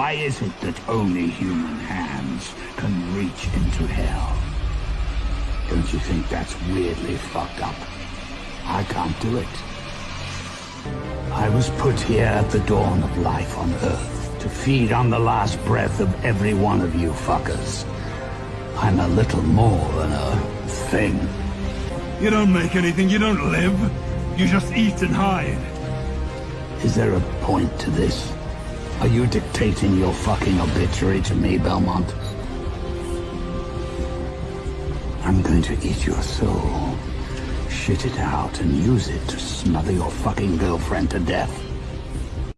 Why is it that only human hands can reach into hell? Don't you think that's weirdly fucked up? I can't do it. I was put here at the dawn of life on Earth to feed on the last breath of every one of you fuckers. I'm a little more than a thing. You don't make anything, you don't live. You just eat and hide. Is there a point to this? Are you dictating your fucking obituary to me, Belmont? I'm going to eat your soul, shit it out, and use it to smother your fucking girlfriend to death.